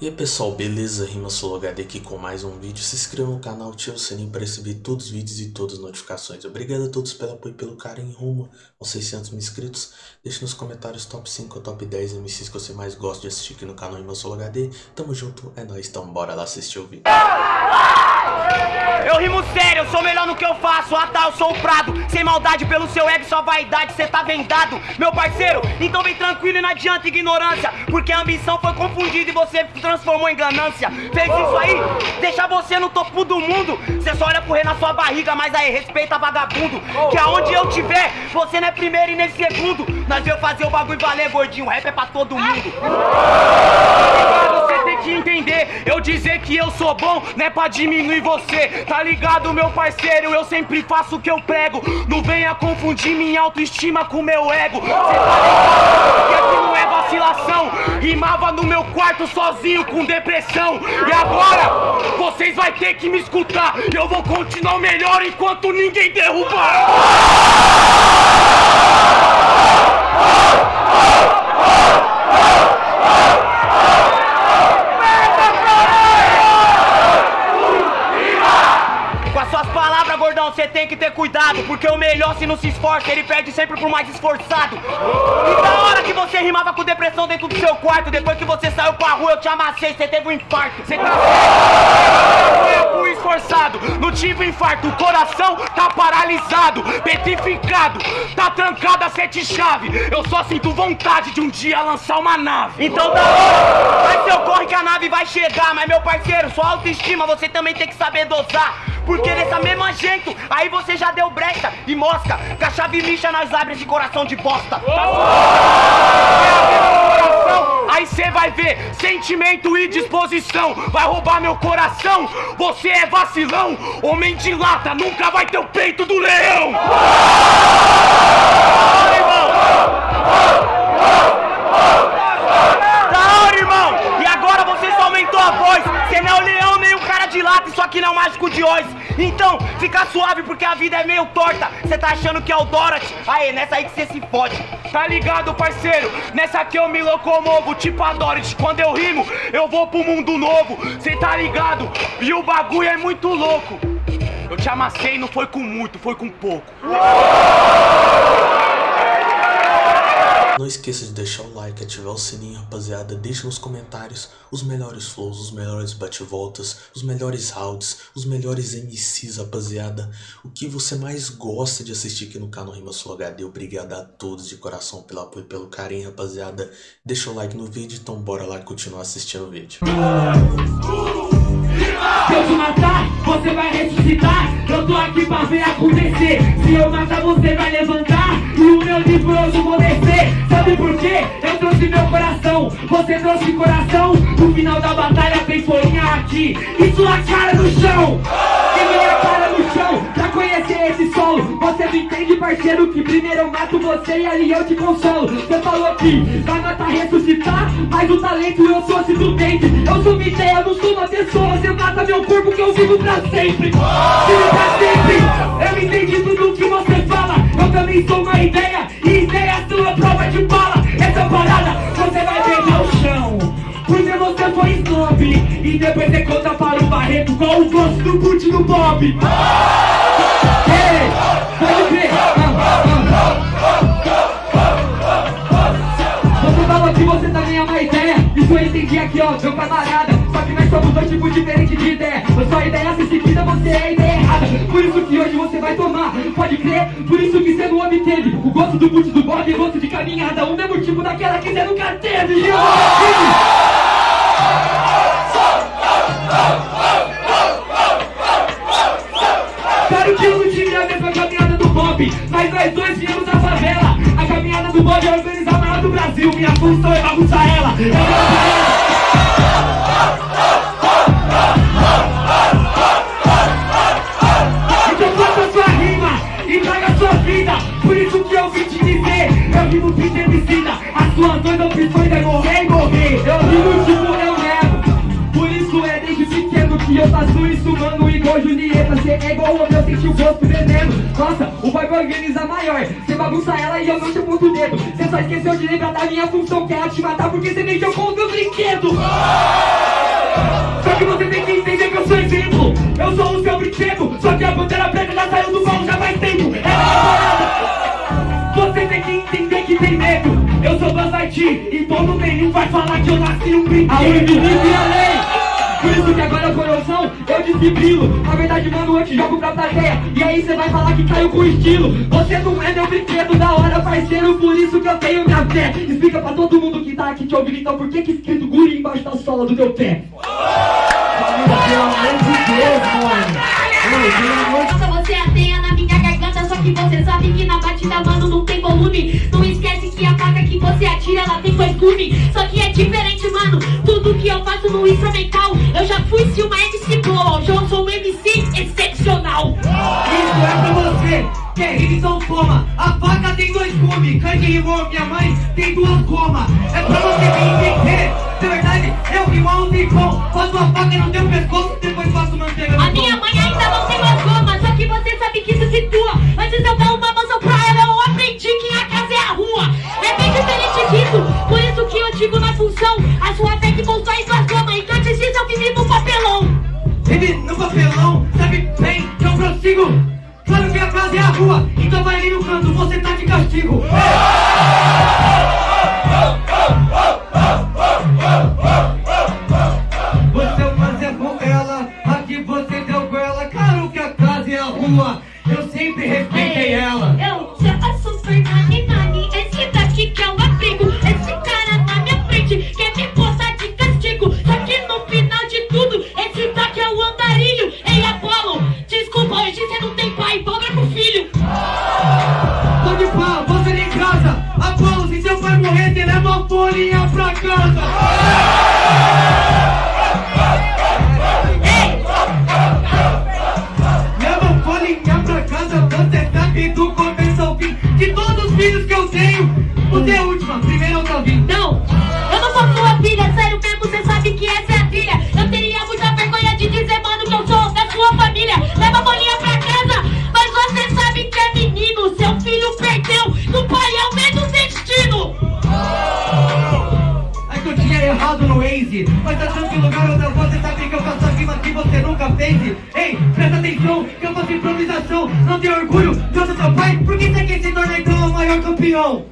E aí pessoal, beleza? Rima HD aqui com mais um vídeo. Se inscreva no canal, ative o sininho para receber todos os vídeos e todas as notificações. Obrigado a todos pelo apoio e pelo carinho rumo aos 600 mil inscritos. Deixe nos comentários top 5 ou top 10 MCs que você mais gosta de assistir aqui no canal Rima HD. Tamo junto, é nóis, então bora lá assistir o vídeo. Eu rimo sério, eu sou melhor no que eu faço. Ah tá, eu sou o Prado. Sem maldade pelo seu ego, sua vaidade Cê tá vendado, meu parceiro Então vem tranquilo e não adianta ignorância. Porque a ambição foi confundida e você transformou em ganância. Fez isso aí, deixa você no topo do mundo. Cê só olha rei na sua barriga Mas aí, respeita vagabundo. Que aonde eu tiver, você não é primeiro e nem segundo. Nós veio fazer o bagulho valer, gordinho. Rap é pra todo mundo Você tem que entender Eu dizer que eu sou bom, não é pra diminuir você. Tá ligado, meu parceiro? Eu sempre faço o que eu prego. Não venha confundir minha autoestima com meu ego. Cê tá ligado? Aqui não é vacilação. Rimava no meu quarto sozinho com depressão. E agora, vocês vai ter que me escutar. Eu vou continuar melhor enquanto ninguém derrubar. Com você tem que ter cuidado Porque o melhor se não se esforça, ele perde sempre pro mais esforçado. E da hora que você rimava com depressão dentro do seu quarto Depois que você saiu pra rua, eu te amassei, você teve um infarto. Você tá? Eu fui esforçado, não tive infarto. O coração tá paralisado, petrificado Tá trancado a sete chave. Eu só sinto vontade de um dia lançar uma nave. Então da hora, vai seu corre que a nave vai chegar Mas meu parceiro, sua autoestima você também tem que saber dosar porque dessa mesma jeito, aí você já deu brecha e mosca Com a chave lixa nós abre esse coração de bosta. Coração, Aí cê vai ver sentimento e disposição. Vai roubar meu coração, você é vacilão Homem de lata, nunca vai ter o peito do leão é meio torta Cê tá achando que é o Dorothy? Aê, nessa aí que cê se fode Tá ligado, parceiro? Nessa aqui eu me locomovo, tipo a Dorothy Quando eu rimo, eu vou pro mundo novo Cê tá ligado? E o bagulho é muito louco Eu te amassei, não foi com muito, foi com pouco Não esqueça de deixar o like, ativar o sininho, rapaziada. Deixa nos comentários os melhores flows, os melhores bate-voltas, os melhores rounds, os melhores MCs, rapaziada. O que você mais gosta de assistir aqui no canal Rima Sul HD. Obrigado a todos de coração pelo apoio e pelo carinho, rapaziada. Deixa o like no vídeo, então bora lá continuar assistindo o vídeo. Se eu te matar, você vai ressuscitar Eu tô aqui pra ver acontecer Se eu matar, você vai levantar E o meu não vou descer. Sabe por quê? Eu trouxe meu coração. Você trouxe coração. No final da batalha tem folhinha aqui. E sua cara no chão. E minha cara no chão. Pra conhecer esse solo Você não entende, parceiro Que primeiro eu mato você e ali eu te consolo. Você falou que vai matar, ressuscitar. Mas o talento eu trouxe do dente Eu sou uma ideia, não sou uma pessoa. Você mata meu corpo que eu vivo pra sempre. Vivo pra sempre. Eu entendi tudo que você fala sou uma ideia E ideia sua prova de bala Essa parada você vai beijar o chão. Porque você foi snob E depois você conta para o Barreto Qual o gosto do boot do Bob. Ei, pode crer. Você falou que você também é uma ideia Isso eu entendi aqui ó, meu camarada Só que nós somos dois tipos diferentes de ideia. A sua ideia se seguida, você é a ideia errada. Por isso que hoje você vai tomar, pode crer. Por isso que você não obteve O gosto do boot do Bob e o gosto de caminhada Um mesmo tipo daquela que você nunca teve. E eu Claro que eu não tive a mesma caminhada do Bob Mas nós dois viemos da favela. A caminhada do Bob é organizar a maior do Brasil Minha função é bagunçar ela. É bagunçar ela opções é morrer e morrer. Eu rimo tipo eu Por isso é desde pequeno que eu faço isso, mano. Igual Julieta, cê é igual o meu, sente o gosto veneno Nossa, o bagulho vai organizar maior. Cê bagunça ela e eu não te aponto o dedo. Cê só esqueceu de lembrar da minha função Que era te matar porque cê mexeu com o meu brinquedo. Só que você tem que entender que eu sou exemplo. Eu sou o seu brinquedo Só que a bandeira Todo nenhum vai falar que eu nasci um brinquedo A e a lei por isso que agora, coração, eu desfibrilo Na verdade, mano, eu te jogo pra plateia. E aí cê vai falar que caiu com estilo. Você não é meu brinquedo da hora, parceiro Por isso que eu tenho minha fé. Explica pra todo mundo que tá aqui te ouvindo Então por que que escrito guri embaixo da sola do teu pé? Pelo amor de Deus, mano você ateia na minha garganta Só que você sabe que na batida, mano, não tem volume. Não atira, ela tem dois gumes Só que é diferente, mano. Tudo que eu faço no instrumental Eu já fui se uma MC boa Hoje eu sou um MC excepcional. Isso é pra você que é rima, então toma A faca tem dois gumes. Candy rimou, minha mãe tem duas gomas. É pra você me entender. De verdade, eu rimo há um tempão Faço a faca no teu pescoço canto, você tá de castigo. Leva uma folhinha pra casa. Leva folhinha pra casa, você sabe do começo ao fim. De todos os filhos que eu tenho, você é a última, primeiro campeão?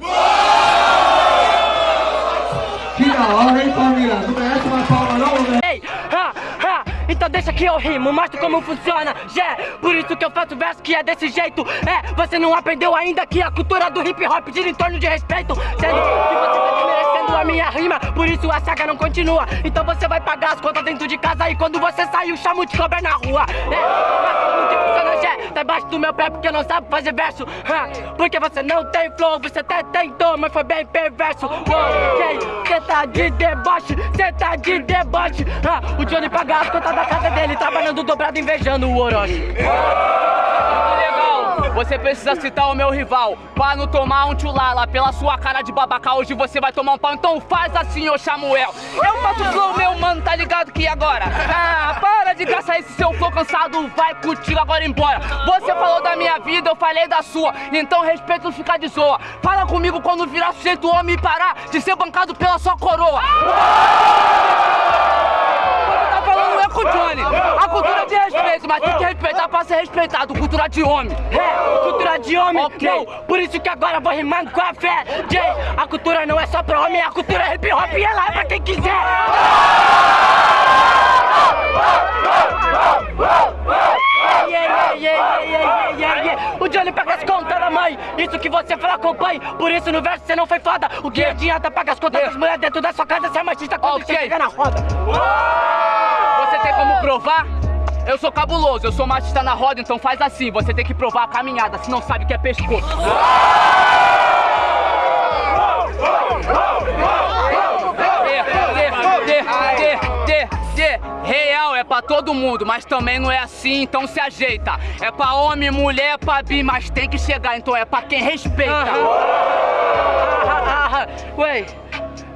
Que da hora, hein, família? Não merece uma palma não, né? Ei, ha, ha, então deixa que eu rimo, mostro como funciona, já Por isso que eu faço verso que é desse jeito É, você não aprendeu ainda que a cultura do hip hop gira em torno de respeito Sendo que você tá a minha rima Por isso a saga não continua. Então você vai pagar as contas dentro de casa E quando você sair o chamo de cobra na rua. É, mas como que funciona, Tá embaixo do meu pé porque não sabe fazer verso. Porque você não tem flow, você até tentou Mas foi bem perverso. Ok, cê tá de deboche, cê tá de deboche. O Johnny paga as contas da casa dele Trabalhando dobrado, invejando o Orochi. Você precisa citar o meu rival. Pra não tomar um tchulala Pela sua cara de babaca Hoje você vai tomar um pau. Então faz assim, ô Samuel. Eu faço flow, meu mano, tá ligado que agora? Ah, para de gastar esse seu flow cansado. Vai contigo agora embora. Você falou da minha vida, eu falei da sua. Então respeito ficar de zoa. Fala comigo quando virar sujeito homem e parar De ser bancado pela sua coroa é com o Johnny A cultura de respeito, mas tem que respeitar pra ser respeitado. Cultura de homem. É, cultura de homem, Ok. não. Por isso que agora eu vou rimando com a fé. Jay, a cultura não é só pra homem A cultura é hip hop e ela é pra quem quiser. Yeah, yeah, yeah, yeah, yeah, yeah. O Johnny paga as contas da mãe. Isso que você fala com o pai Por isso no verso você não foi foda. O que adianta pagar as contas das mulheres dentro da sua casa Você é machista quando Ok. você chega na roda tem como provar? Eu sou cabuloso, eu sou machista na roda, então faz assim, você tem que provar a caminhada, se não sabe o que é pescoço. Real é pra todo mundo, mas também não é assim, então se ajeita. É pra homem, mulher, pra bi, mas tem que chegar, então é pra quem respeita. Ah, ah, ah. Ué,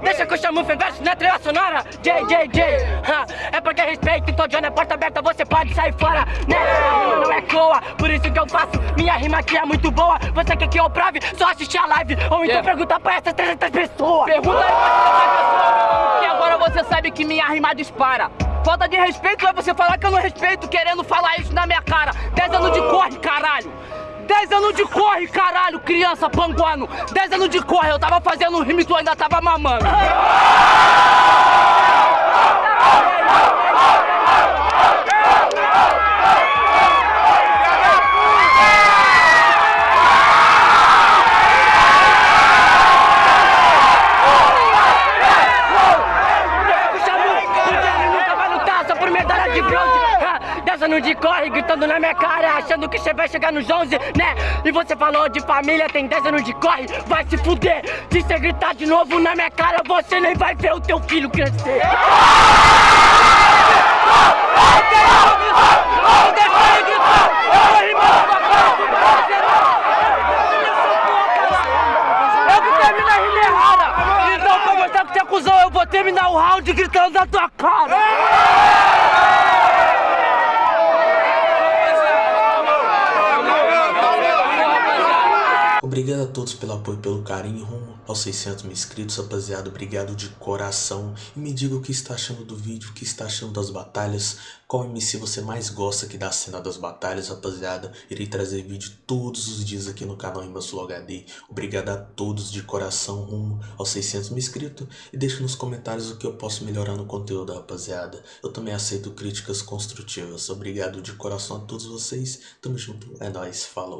Deixa que eu chamo o Fenverso na trilha sonora JJJ ha, É porque respeito, então John é porta aberta Você pode sair fora, né? A rima não é coa, por isso que eu faço Minha rima aqui é muito boa Você quer que eu prove? Só assistir a live Ou então Yeah. pergunta pra essas 300 pessoas Pergunta aí pra essa pessoa, que agora você sabe que minha rima dispara. Falta de respeito é você falar que eu não respeito, querendo falar isso na minha cara. 10 anos de corre, caralho. 10 anos de corre, caralho, criança panguano. 10 anos de corre, eu tava fazendo um rima e tu ainda tava mamando. Bronze Anos de corre, gritando na minha cara Achando que você vai chegar nos 11, né? E você falou de família, tem 10 anos de corre Vai se fuder, se você gritar de novo na minha cara Você nem vai ver o teu filho crescer. Então pra mostrar que você é Eu vou terminar o round gritando na tua cara Obrigado a todos pelo apoio e pelo carinho rumo aos 600 mil inscritos, rapaziada. Obrigado de coração. E me diga o que está achando do vídeo, o que está achando das batalhas. Qual MC você mais gosta aqui da cena das batalhas, rapaziada. Irei trazer vídeo todos os dias aqui no canal Imbassulo HD. Obrigado a todos de coração rumo aos 600 mil inscritos. E deixe nos comentários o que eu posso melhorar no conteúdo, rapaziada. Eu também aceito críticas construtivas. Obrigado de coração a todos vocês. Tamo junto. É nóis. Falou.